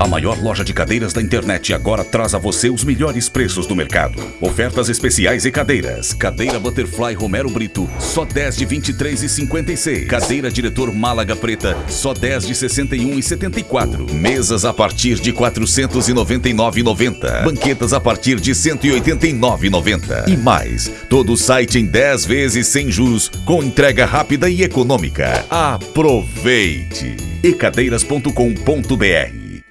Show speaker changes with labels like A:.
A: A maior loja de cadeiras da internet agora traz a você os melhores preços do mercado. Ofertas especiais e cadeiras. Cadeira Butterfly Romero Brito, só 10 de 23,56. Cadeira Diretor Málaga Preta, só 10 de 61,74. Mesas a partir de 499,90. Banquetas a partir de 189,90. E mais, todo o site em 10 vezes sem juros, com entrega rápida e econômica. Aproveite! ecadeiras.com.br